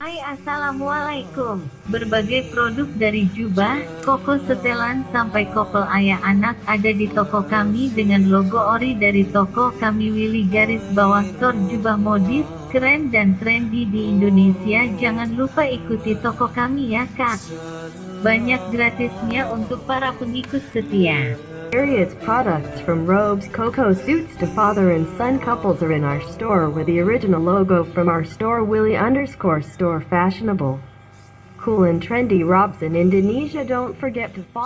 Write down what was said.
Hai Assalamualaikum. Berbagai produk dari jubah, koko setelan sampai kopel ayah anak ada di toko kami dengan logo ori dari toko kami Willy garis bawah store jubah modis, keren dan trendy di Indonesia Jangan lupa ikuti toko kami ya kak Banyak gratisnya untuk para pengikut setia Various products from robes, cocoa suits to father and son couples are in our store with the original logo from our store Willy underscore store fashionable. Cool and trendy robes in Indonesia don't forget to follow